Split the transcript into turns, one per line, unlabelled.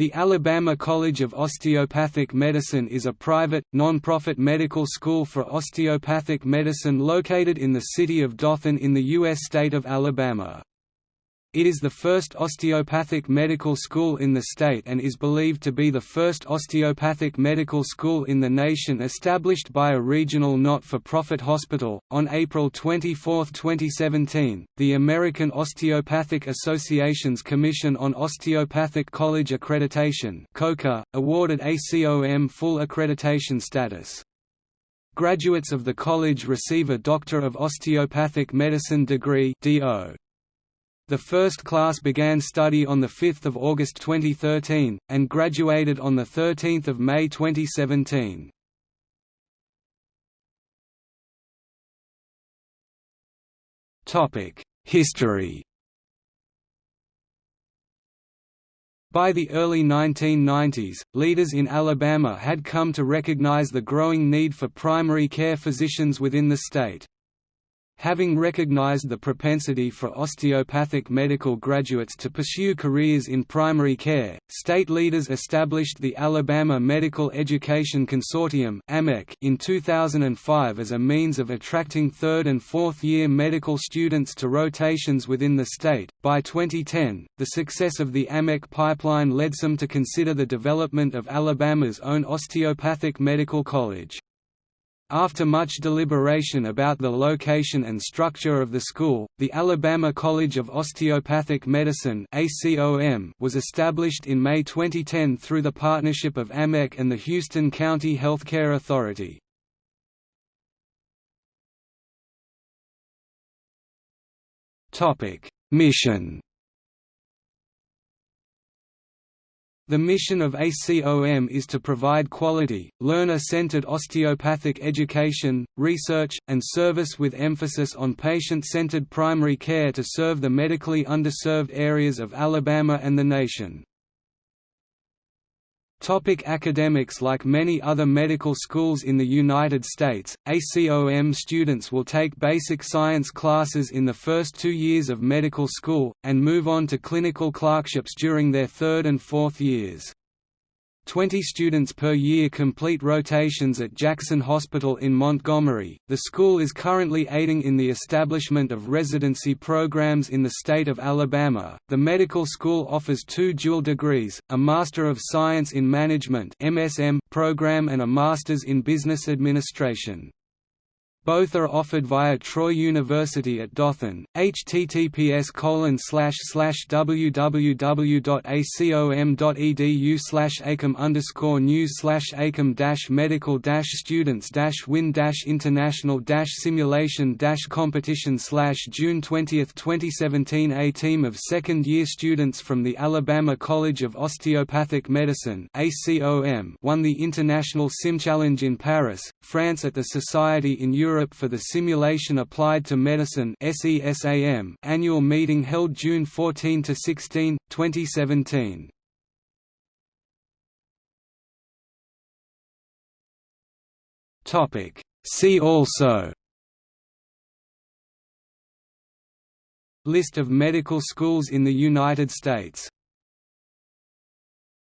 The Alabama College of Osteopathic Medicine is a private, non-profit medical school for osteopathic medicine located in the city of Dothan in the U.S. state of Alabama. It is the first osteopathic medical school in the state and is believed to be the first osteopathic medical school in the nation established by a regional not-for-profit hospital. On April 24, 2017, the American Osteopathic Association's Commission on Osteopathic College Accreditation (COCA) awarded ACOM full accreditation status. Graduates of the college receive a Doctor of Osteopathic Medicine degree (DO). The first class began study on 5 August 2013, and graduated on 13 May 2017. History By the early 1990s, leaders in Alabama had come to recognize the growing need for primary care physicians within the state. Having recognized the propensity for osteopathic medical graduates to pursue careers in primary care, state leaders established the Alabama Medical Education Consortium in 2005 as a means of attracting third and fourth year medical students to rotations within the state. By 2010, the success of the AMEC pipeline led some to consider the development of Alabama's own osteopathic medical college. After much deliberation about the location and structure of the school, the Alabama College of Osteopathic Medicine was established in May 2010 through the partnership of AMEC and the Houston County Healthcare Authority. Mission The mission of ACOM is to provide quality, learner-centered osteopathic education, research, and service with emphasis on patient-centered primary care to serve the medically underserved areas of Alabama and the nation. Topic academics Like many other medical schools in the United States, ACOM students will take basic science classes in the first two years of medical school, and move on to clinical clerkships during their third and fourth years. 20 students per year complete rotations at Jackson Hospital in Montgomery. The school is currently aiding in the establishment of residency programs in the state of Alabama. The medical school offers two dual degrees, a Master of Science in Management (MSM) program and a Masters in Business Administration. Both are offered via Troy University at Dothan. https www.acom.edu slash acom underscore news slash acom medical students win international simulation competition June 20, 2017 A team of second year students from the Alabama College of Osteopathic Medicine ACOM won the International Sim Challenge in Paris, France at the Society in Europe Europe for the Simulation Applied to Medicine annual meeting held June 14–16, 2017. See also List of medical schools in the United States